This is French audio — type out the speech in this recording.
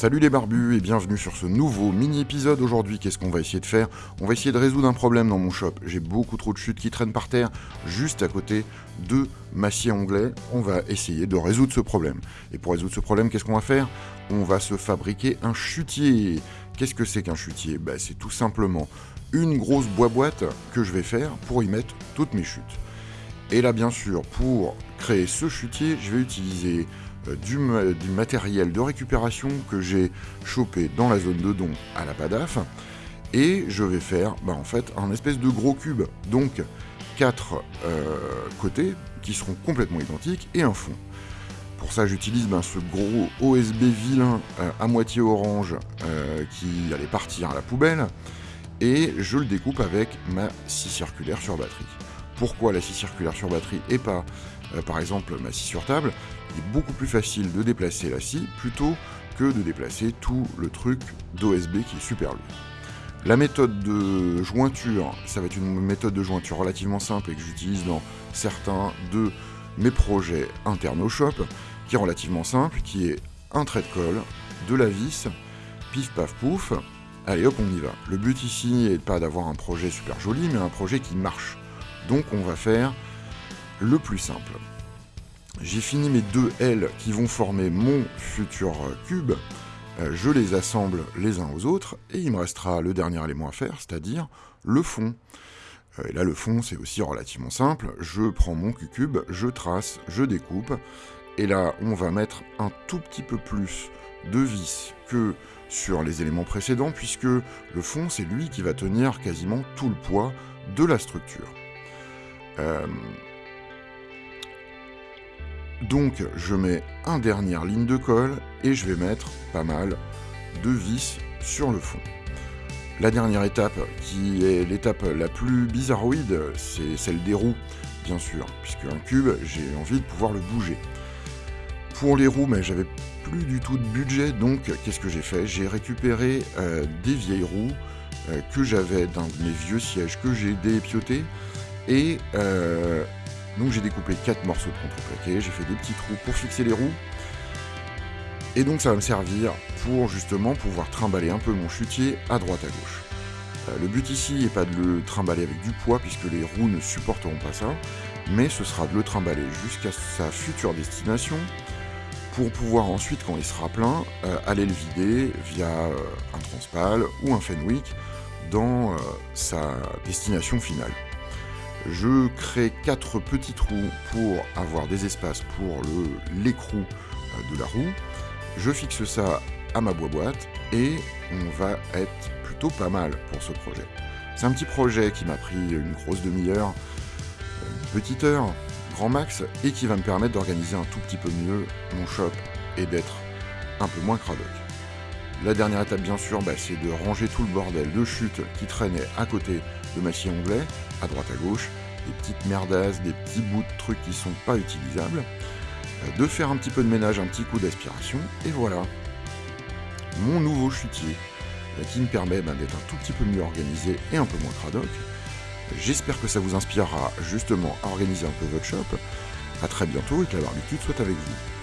Salut les barbus et bienvenue sur ce nouveau mini-épisode. Aujourd'hui, qu'est-ce qu'on va essayer de faire? On va essayer de résoudre un problème dans mon shop. J'ai beaucoup trop de chutes qui traînent par terre juste à côté de ma scie anglais. On va essayer de résoudre ce problème. Et pour résoudre ce problème, qu'est-ce qu'on va faire? On va se fabriquer un chutier. Qu'est-ce que c'est qu'un chutier? Bah, C'est tout simplement une grosse boîte que je vais faire pour y mettre toutes mes chutes. Et là, bien sûr, pour créer ce chutier, je vais utiliser euh, du, matériel de récupération que j'ai chopé dans la zone de don à la PADAF. Et je vais faire bah, en fait un espèce de gros cube. Donc quatre euh, côtés qui seront complètement identiques et un fond. Pour ça, j'utilise ben, ce gros OSB vilain euh, à moitié orange qui allait partir à la poubelle et je le découpe avec ma scie circulaire sur batterie. Pourquoi la scie circulaire sur batterie et pas, par exemple, ma scie sur table il est beaucoup plus facile de déplacer la scie plutôt que de déplacer tout le truc d'OSB qui est super lourd. La méthode de jointure, ça va être une méthode de jointure relativement simple et que j'utilise dans certains de mes projets internes au shop, qui est relativement simple, qui est un trait de colle, de la vis, pif paf pouf, allez hop on y va. Le but ici n'est pas d'avoir un projet super joli, mais un projet qui marche. Donc on va faire le plus simple. J'ai fini mes deux L qui vont former mon futur cube. Euh, je les assemble les uns aux autres et il me restera le dernier élément à faire, c'est-à-dire le fond. Euh, et là, le fond, c'est aussi relativement simple. Je prends mon cube, je trace, je découpe. Et là, on va mettre un tout petit peu plus de vis que sur les éléments précédents, puisque le fond, c'est lui qui va tenir quasiment tout le poids de la structure. Euh, donc je mets un dernière ligne de colle et je vais mettre pas mal de vis sur le fond. La dernière étape, qui est l'étape la plus bizarroïde, c'est celle des roues, bien sûr, puisque un cube, j'ai envie de pouvoir le bouger. Pour les roues, mais j'avais plus du tout de budget, donc qu'est-ce que j'ai fait? J'ai récupéré euh, des vieilles roues euh, que j'avais d'un de mes vieux sièges que j'ai dépioté et euh, donc j'ai découpé 4 morceaux de contreplaqué, j'ai fait des petits trous pour fixer les roues. Et donc ça va me servir pour justement pouvoir trimballer un peu mon chutier à droite à gauche. Euh, le but ici n'est pas de le trimballer avec du poids puisque les roues ne supporteront pas ça, mais ce sera de le trimballer jusqu'à sa future destination pour pouvoir ensuite, quand il sera plein, euh, aller le vider via un transpal ou un Fenwick dans sa destination finale. Je crée quatre petits trous pour avoir des espaces pour l'écrou euh, de la roue. Je fixe ça à ma boîte et on va être plutôt pas mal pour ce projet. C'est un petit projet qui m'a pris une grosse demi-heure, une petite heure, grand max, et qui va me permettre d'organiser un tout petit peu mieux mon shop et d'être un peu moins cradoc. La dernière étape, bien sûr, bah, c'est de ranger tout le bordel de chute qui traînait à côté de ma scie anglais, à droite à gauche, des petites merdasses, des petits bouts de trucs qui sont pas utilisables, euh, de faire un petit peu de ménage, un petit coup d'aspiration, et voilà, mon nouveau chutier, euh, qui me permet bah, d'être un tout petit peu mieux organisé et un peu moins cradoc. J'espère que ça vous inspirera justement à organiser un peu votre shop. A très bientôt et que la barbitude soit avec vous.